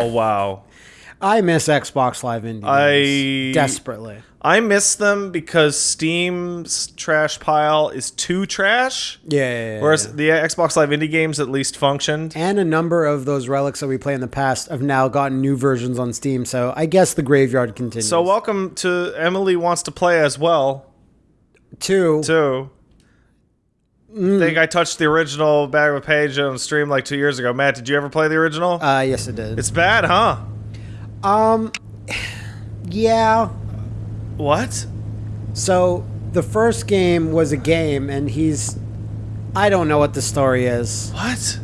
Oh wow. I miss Xbox Live Indie I- games desperately. I miss them because Steam's trash pile is too trash. Yeah, yeah, yeah, Whereas yeah. the Xbox Live Indie games at least functioned. and a number of those relics that we play in the past have now gotten new versions on Steam. So I guess the graveyard continues. So welcome to Emily wants to play as well two, too. Mm. I think I touched the original Bag of Page on stream like two years ago. Matt, did you ever play the original? uh, yes, it did. it's bad, huh? um, yeah. What? So the first game was a game, and he's. I don't know what the story is. What?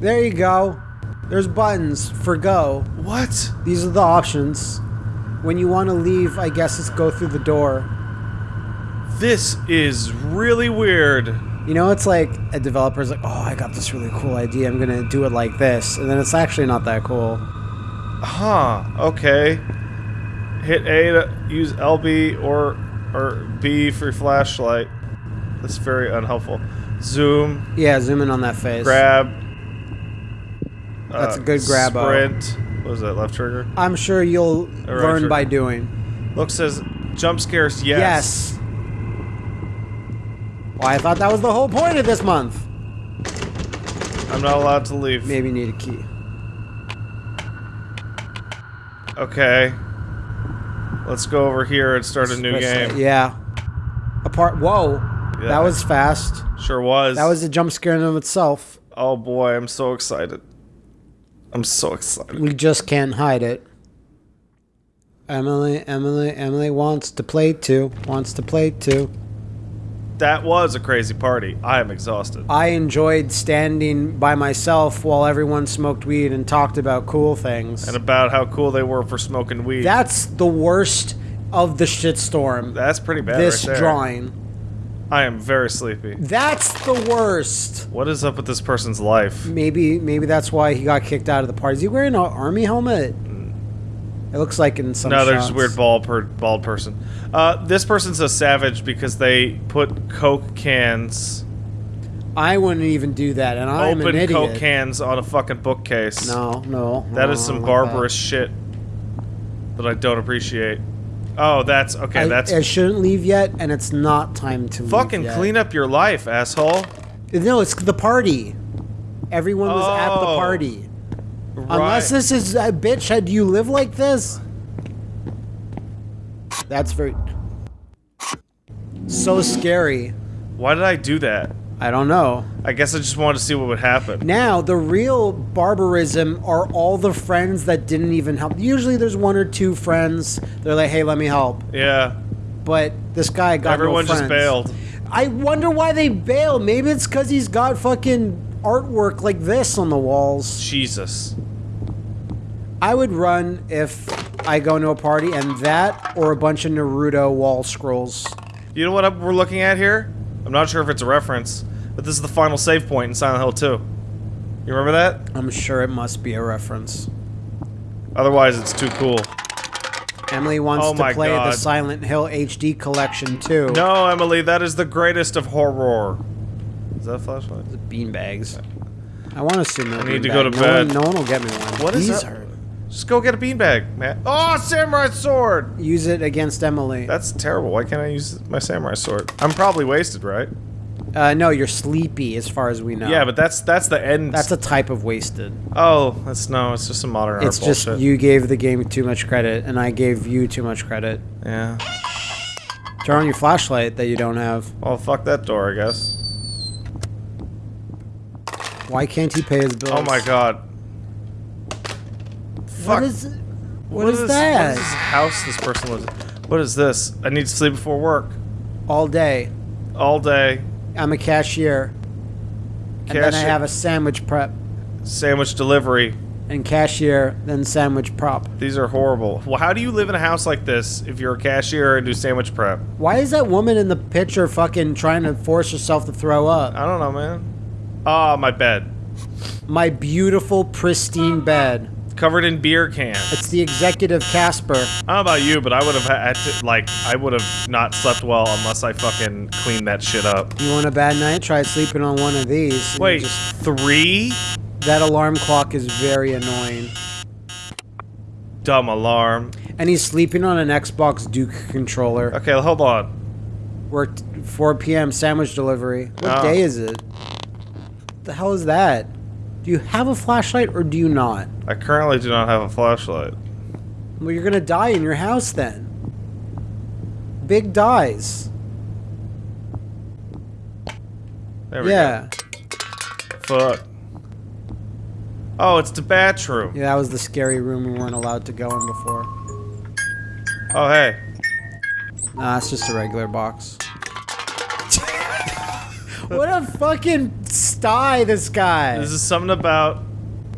There you go. There's buttons for go. What? These are the options. When you want to leave, I guess it's go through the door. This is really weird. You know, it's like a developer's like, oh, I got this really cool idea. I'm going to do it like this. And then it's actually not that cool. Huh. Okay. Hit A to use LB or or B for your flashlight. That's very unhelpful. Zoom. Yeah, zoom in on that face. Grab. That's uh, a good grab-o. Sprint. What was that? Left trigger. I'm sure you'll right learn trigger. by doing. Look says jump scares. Yes. Yes. Well, I thought that was the whole point of this month. I'm not allowed to leave. Maybe need a key. Okay. Let's go over here and start a new game. Yeah. Apart. Whoa. Yeah. That was fast. Sure was. That was a jump scare in and of itself. Oh boy, I'm so excited. I'm so excited. We just can't hide it. Emily, Emily, Emily wants to play too. Wants to play too. That was a crazy party. I am exhausted. I enjoyed standing by myself while everyone smoked weed and talked about cool things. And about how cool they were for smoking weed. That's the worst of the shitstorm. That's pretty bad this right there. drawing. I am very sleepy. That's the worst. What is up with this person's life? Maybe maybe that's why he got kicked out of the party. Is he wearing an army helmet? It looks like in some No, they're shots. weird bald per bald person. Uh, this person's a savage because they put Coke cans, I wouldn't even do that, and I'm an idiot. Open Coke cans on a fucking bookcase. No, no. That no, is some barbarous shit that I don't appreciate. Oh, that's okay. I, that's I shouldn't leave yet, and it's not time to fucking clean up your life, asshole. No, it's the party. Everyone was at the Oh. party. Right. Unless this is a bitch, uh, do you live like this? That's very so scary. Why did I do that? I don't know. I guess I just wanted to see what would happen. Now, the real barbarism are all the friends that didn't even help. Usually there's one or two friends. They're like, hey, let me help. Yeah, But this guy got everyone no just bailed. I wonder why they bailed. Maybe it's because he's got fucking artwork like this on the walls. Jesus. I would run if I go to a party and that or a bunch of Naruto wall scrolls. You know what we're looking at here? I'm not sure if it's a reference, but this is the final save point in Silent Hill 2. You remember that? I'm sure it must be a reference. Otherwise, it's too cool. Emily wants Oh to play the Silent Hill HD collection too. No, Emily, that is the greatest of horror. Is that a flashlight? beanbags. I want to see no I need to go to no bed. One, no one will get me one. What is These that? Just go get a beanbag, man. Oh, samurai sword! use it against Emily. That's terrible. Why can't I use my samurai sword? I'm probably wasted, right? Uh, no, you're sleepy, as far as we know. Yeah, but that's that's the end. that's a type of wasted. oh, that's no. It's just a modern art It's just bullshit. you gave the game too much credit, and I gave you too much credit. Yeah. Turn on your flashlight that you don't have. Well, fuck that door, I guess. Why can't he pay his bills? Oh my god. What Fuck. is? What what is this- that? What is this house this person lives in? What is this? I need to sleep before work. All day, All day. I'm a cashier, and then I have a sandwich prep, Sandwich delivery. and cashier, then sandwich prop. These are horrible. Well, how do you live in a house like this if you're a cashier and do sandwich prep? Why is that woman in the picture fucking trying to force herself to throw up? I don't know, man. Ah, my bed. My beautiful, pristine bed. Covered in beer cans. It's the executive Casper. I don't know about you, but I would have had to, like, I would have not slept well unless I fucking cleaned that shit up. You want a bad night? Try sleeping on one of these. Wait, just- three? That alarm clock is very annoying. Dumb alarm. And he's sleeping on an Xbox Duke controller. Okay, hold on. Worked 4 p.m. sandwich delivery. What Oh. day is it? What the hell is that? Do you have a flashlight or do you not? I currently do not have a flashlight. Well, you're gonna die in your house then. Big dies. There we go. Yeah. go. Fuck. Oh, it's the bathroom. Yeah, that was the scary room we weren't allowed to go in before. Oh, hey. Nah, it's just a regular box. what a fucking sty, this guy. This is something about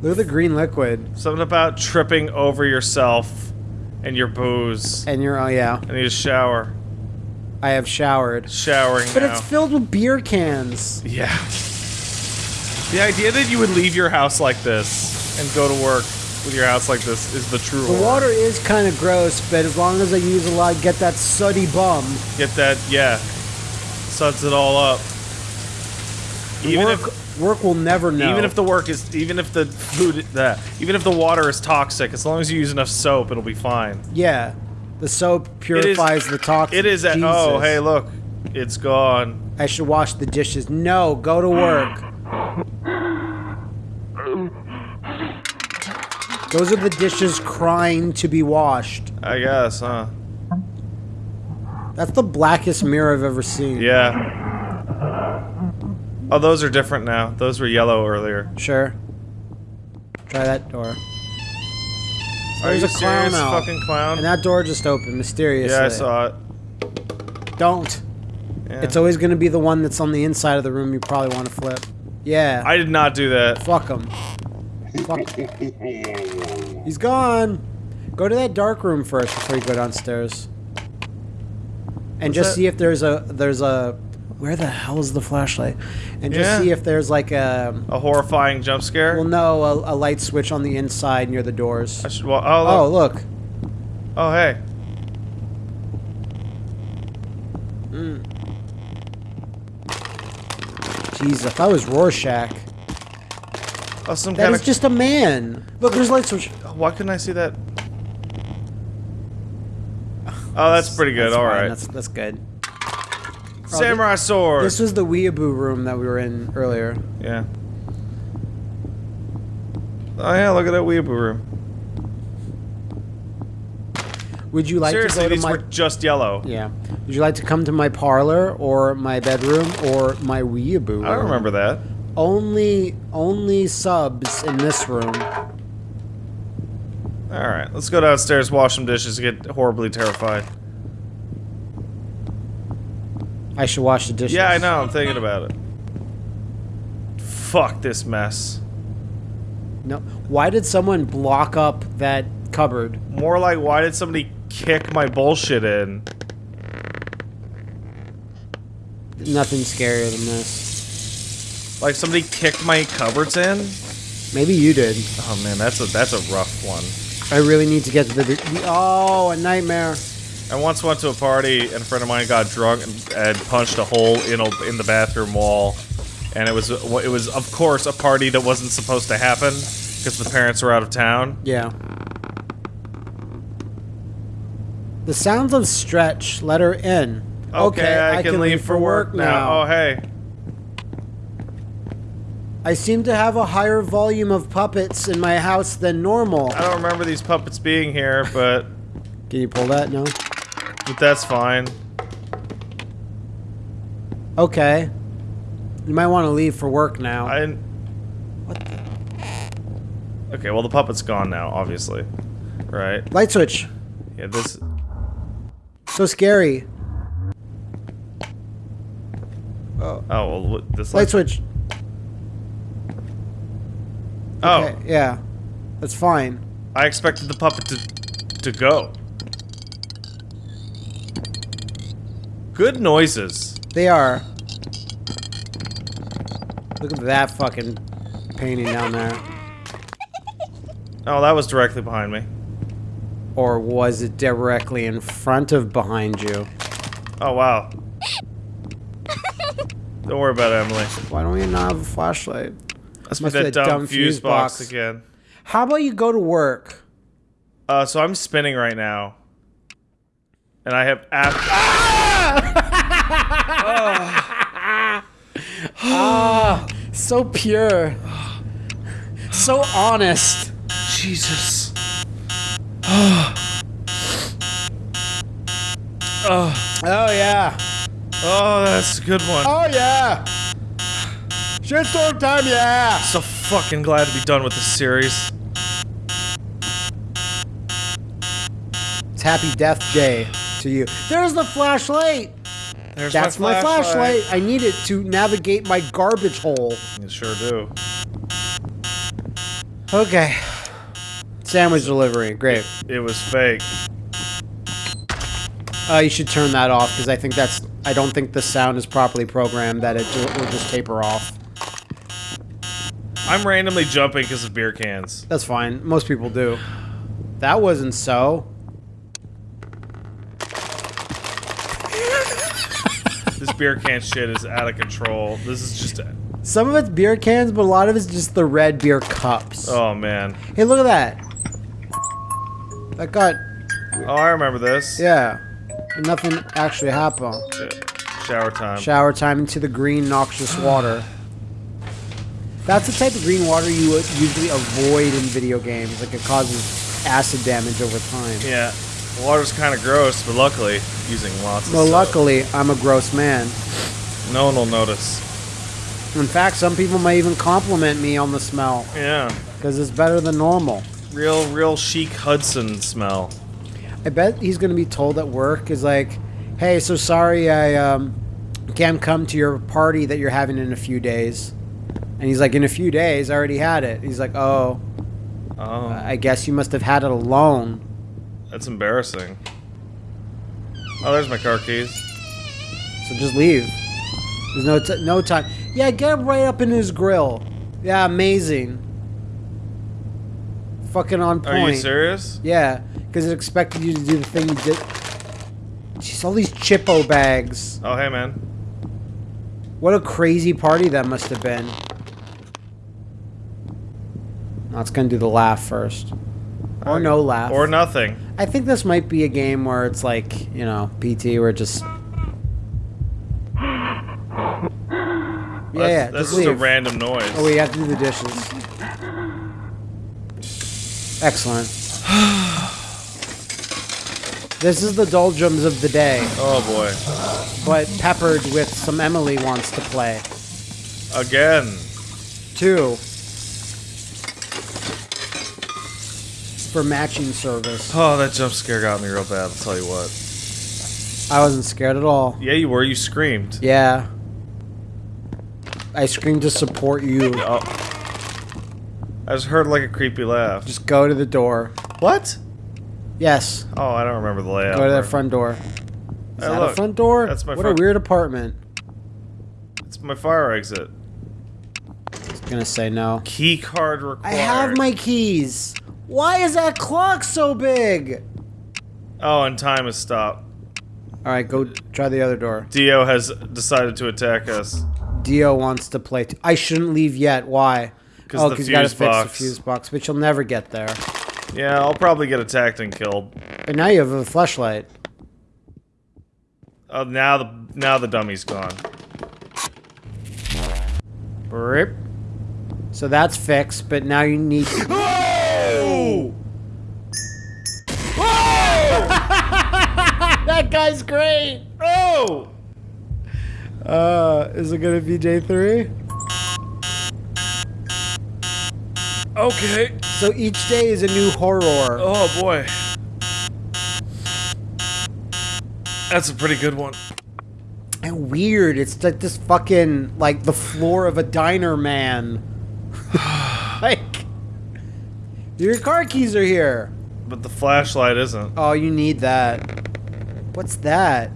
Look at the green liquid. something about tripping over yourself and your booze. And you're, oh yeah, I need a shower. I have showered. Showering But now. it's filled with beer cans. Yeah. The idea that you would leave your house like this and go to work with your house like this is the true The horror. water is kind of gross, but as long as I use a lot, get that sooty bum. Get that, yeah. Suds it all up. Even work, if work will never know. even if the work is even if the food that even if the water is toxic, as long as you use enough soap, it'll be fine. yeah, the soap purifies the toxin. It is at oh hey look, it's gone. I should wash the dishes. No, go to work. Those are the dishes crying to be washed. I guess, huh? That's the blackest mirror I've ever seen. Yeah. Oh, those are different now. Those were yellow earlier. Sure. Try that door. Are There's you a clown serious, out. fucking clown? And that door just opened mysteriously. yeah, I saw it. Don't. Yeah. It's always going to be the one that's on the inside of the room you probably want to flip. Yeah. I did not do that. Fuck him. Fuck. He's gone. Go to that dark room first before you go downstairs. And What's just that? see if there's a there's a where the hell is the flashlight? And just Yeah. see if there's like a A horrifying jump scare. well no a, a light switch on the inside near the doors. I should. Well, oh, Oh look. look. Oh, hey. Hmm. Jeez, if I was Rorschach, Oh, some that kind is of. just a man. Look, there's light switch. Oh, why couldn't I see that? Oh, that's pretty good. All fine, right. That's that's good. Samurai sword. This was the weeaboo room that we were in earlier. yeah. Oh yeah, look at that weeaboo room. Would you like Seriously, to go these my were just yellow. Yeah. Would you like to come to my parlor or my bedroom or my weeaboo room? I remember that. Only only subs in this room. All right, let's go downstairs, wash some dishes, get horribly terrified. I should wash the dishes. Yeah, I know. I'm thinking about it. Fuck this mess. No. Why did someone block up that cupboard? More like, why did somebody kick my bullshit in? Nothing scarier than this. Like somebody kicked my cupboards in? Maybe you did. Oh man, that's a that's a rough one. I really need to get to the. the oh, a nightmare. I once went to a party and a friend of mine got drunk and, and punched a hole in a, in the bathroom wall, and it was it was of course a party that wasn't supposed to happen because the parents were out of town. Yeah. The sounds of stretch. Let her in. Okay, I, can, leave for work now. Oh hey, I seem to have a higher volume of puppets in my house than normal. I don't remember these puppets being here, but Can you pull that? No. But that's fine. Okay. You might want to leave for work now. I didn't. What the? Okay, well the puppet's gone now, obviously, right? Light switch. Yeah, this. So scary. Oh. Oh, oh well, what- this. Light switch. Oh, Okay, yeah. That's fine. I expected the puppet to to go. Good noises. They are. Look at that fucking painting down there. Oh, that was directly behind me. Or was it directly in front of behind you? Oh wow. Don't worry about it, Emily. Why don't we not have a flashlight? That's Must be be that that dumb, dumb fuse, fuse box. box. again. How about you go to work? Uh, so I'm spinning right now, and I have app. So pure. So honest. Jesus. Oh. Oh yeah. Oh, that's a good one. Oh yeah. Shitstorm time, yeah. So fucking glad to be done with this series. It's Happy Death Day to you. There's the flashlight. There's That's my flashlight. I need it to navigate my garbage hole. You sure do. Okay. Sandwich delivery. Great. It was fake. Uh, you should turn that off because I think that's. I don't think the sound is properly programmed. That it will just taper off. I'm randomly jumping because of beer cans. That's fine. Most people do. That wasn't so. This beer can shit is out of control. This is just. Some of it's beer cans, but a lot of it's just the red beer cups. Oh man. Hey, look at that. That got Oh, I remember this. yeah. And nothing actually happened. Shower time. Shower time into the green noxious water. That's the type of green water you would usually avoid in video games. Like it causes acid damage over time. yeah. The water's kind of gross, but luckily, using lots of Well, soap. luckily, I'm a gross man. no one will notice. In fact, some people may even compliment me on the smell Yeah. because it's better than normal. Real, real chic Hudson smell. I bet he's going to be told at work is like, "Hey, so sorry I um, can't come to your party that you're having in a few days." And he's like, "In a few days, I already had it." He's like, "Oh, Oh, I guess you must have had it alone." That's embarrassing. Oh, there's my car keys. So just leave. There's no t- no time. Yeah, get right up in his grill. Yeah, amazing. Fucking on point. Are you serious? Yeah, because it expected you to do the thing you did. Jeez, all these Chippo bags. Oh, hey, man. What a crazy party that must have been. Now it's gonna do the laugh first. Or no laugh. Or nothing. I think this might be a game where it's like, you know, PT where it just. Yeah, That's, yeah. that's just just a random noise. Oh, we have to do the dishes. Excellent. this is the doldrums of the day, Oh, boy. but peppered with some Emily wants to play. Again. Two. For matching service. Oh, that jump scare got me real bad, I'll tell you what. I wasn't scared at all. Yeah, you were. You screamed. Yeah. I screamed to support you. Oh. I just heard like a creepy laugh. Just go to the door. What? Yes. Oh, I don't remember the layout. Go to that front door. Is Hey, that a front door? that's my What a weird apartment. It's my fire exit. I was gonna say no. Key card required. I have my keys. Why is that clock so big? Oh, and time has stopped. All right, go try the other door. Dio has decided to attack us. Dio wants to play. I shouldn't leave yet. Why? 'Cause oh, because you gotta fuse fix the fuse box, but you'll never get there. Yeah, I'll probably get attacked and killed. But now you have a flashlight. Oh, now the now the dummy's gone. Rip. So that's fixed, but now you need. that guy's great. Oh! Uh, is it gonna be J three? Okay. So each day is a new horror. Oh boy. That's a pretty good one. And weird. It's like this fucking like the floor of a diner, man. like your car keys are here. But the flashlight isn't. Oh, you need that. What's that?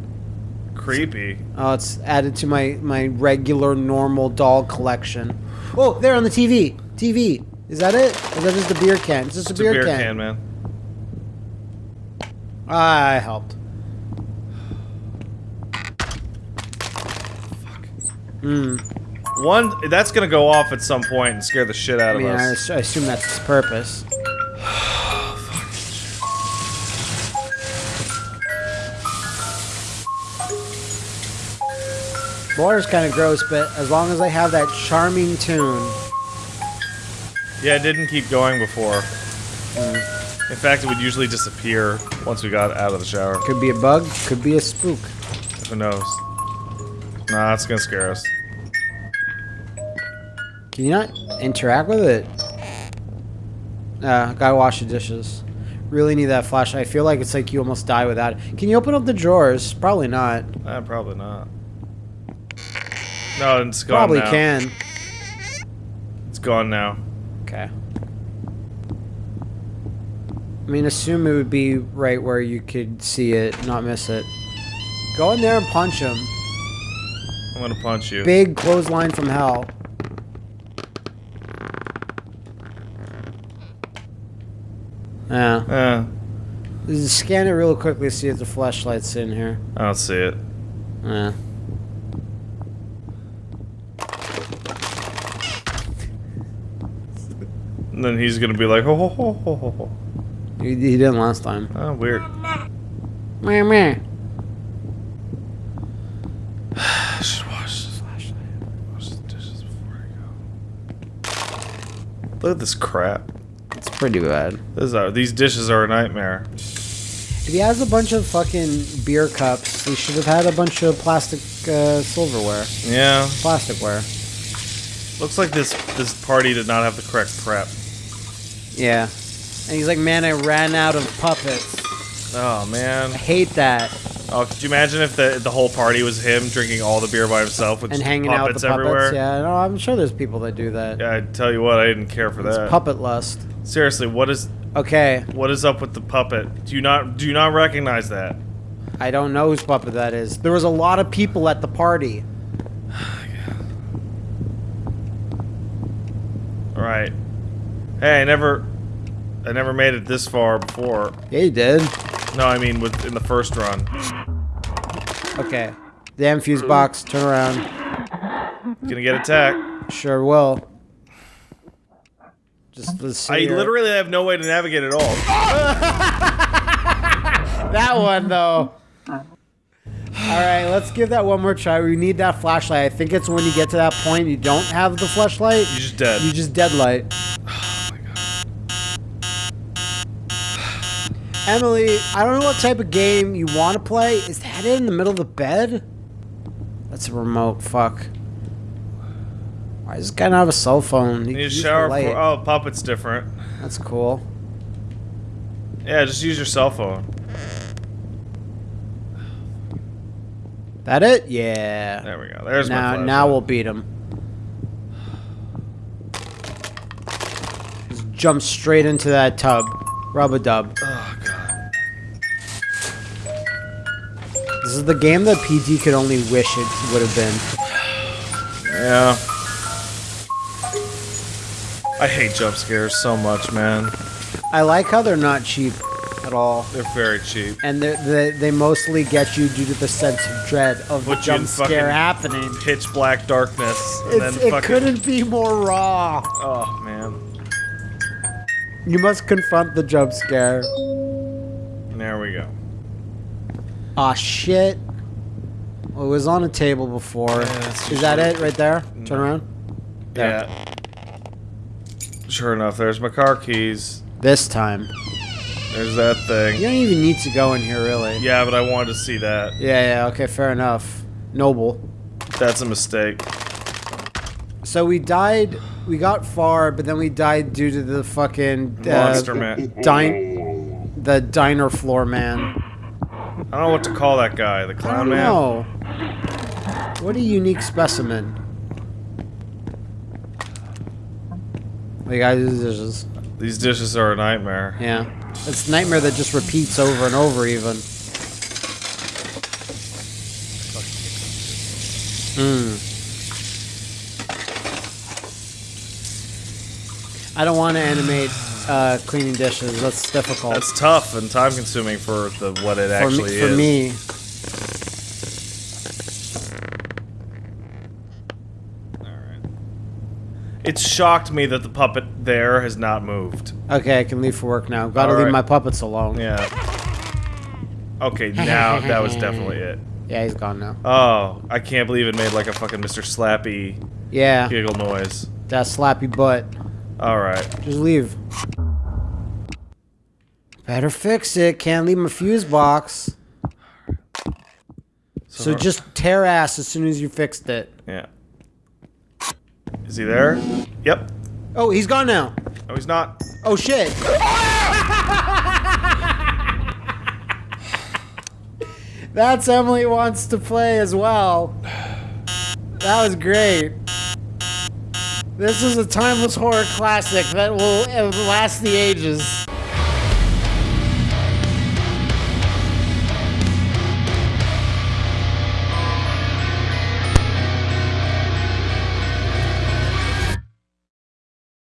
Creepy. Oh, it's added to my my regular normal doll collection. Oh, there on the TV. TV. Is that it? Or is that just a beer can? It's just a, It's a beer, beer can. can, man. Ah, I helped. Fuck. Hmm. One, that's gonna go off at some point and scare the shit out I of mean, I, us. ass- I assume that's its purpose. The water's kind of gross, but as long as I have that charming tune, Yeah, it didn't keep going before. Mm. In fact, it would usually disappear once we got out of the shower. could be a bug, could be a spook. Who knows? Nah, it's gonna scare us. Can you not interact with it? Uh, gotta wash the dishes. Really need that flashlight. I feel like it's like you almost die without it. Can you open up the drawers? Probably not. Eh, probably not. No, it's gone Probably now. can. It's gone now. Okay. I mean, assume it would be right where you could see it, not miss it. Go in there and punch him. I'm gonna punch you. Big clothesline from hell. Yeah. Just Scan it real quickly, see if the flashlight's in here. I don't see it. Yeah. And then he's gonna be like, ho ho ho ho ho ho. He, he didn't last time. Oh, weird. Meh, meh. Should wash this flashlight. Wash the dishes before I go. Look at this crap. It's pretty bad. This is, these dishes are a nightmare. If he has a bunch of fucking beer cups, he should have had a bunch of plastic uh, silverware. Yeah. Plasticware. Looks like this this party did not have the correct prep. Yeah. And he's like, man, I ran out of puppets. Oh man. I hate that. Oh, could you imagine if the the whole party was him drinking all the beer by himself with And hanging out with puppets the puppets. everywhere? Yeah, no, I'm sure there's people that do that. Yeah, I tell you what, I didn't care for It's that. puppet lust. Seriously, what is Okay, what is up with the puppet? Do you not do you not recognize that? I don't know whose puppet that is. There was a lot of people at the party. All right. Hey, I never I never made it this far before. Yeah, you did. No, I mean with in the first run. Okay. Damn fuse box, turn around. Gonna get attacked. Sure will. Just let's. I here. literally have no way to navigate at all. that one though. All right, let's give that one more try. We need that flashlight. I think it's when you get to that point you don't have the flashlight. You're just dead. You just deadlight. Emily, I don't know what type of game you want to play. Is that in the middle of the bed? That's a remote. Fuck. Why does this guy not have a cell phone? He need a shower for oh puppet's different. That's cool. Yeah, just use your cell phone. That it? Yeah. There we go. There's my now, now we'll beat him. Just jump straight into that tub. Rub a dub. Oh This is the game that PT could only wish it would have been. Yeah. I hate jump scares so much, man. I like how they're not cheap at all. They're very cheap. And they they mostly get you due to the sense of dread of the Put in jump scare happening. Pitch black darkness, and then it fucking. couldn't be more raw. Oh man. You must confront the jump scare. There we go. Aw, shit. Well, it was on a table before. Yeah, Is that usually- it right there? Turn around. There. Yeah. Sure enough, there's my car keys. This time. There's that thing. You don't even need to go in here, really. Yeah, but I wanted to see that. Yeah, yeah, okay, fair enough. Noble. That's a mistake. So we died, we got far, but then we died due to the fucking... Uh, Monster man. Din- the diner floor man. I don't know what to call that guy. The I clown don't man. know. What a unique specimen. Like, guys, these dishes. These dishes are a nightmare. Yeah. It's a nightmare that just repeats over and over, even. Hmm. I don't want to animate uh, cleaning dishes. That's difficult. That's tough and time consuming for the what it for actually me, is. for me. It's shocked me that the puppet there has not moved. Okay, I can leave for work now. Gotta All leave right. my puppets alone. Yeah. Okay, now that was definitely it. Yeah, he's gone now. Oh, I can't believe it made like a fucking Mr. Slappy Yeah, giggle noise. that slappy butt. Alright. Just leave. Better fix it. Can't leave my fuse box. So So- just tear ass as soon as you fixed it. Yeah. Is he there? Yep. Oh, he's gone now. No, he's not. Oh shit. That's Emily wants to play as well. That was great. This is a timeless horror classic that will last the ages.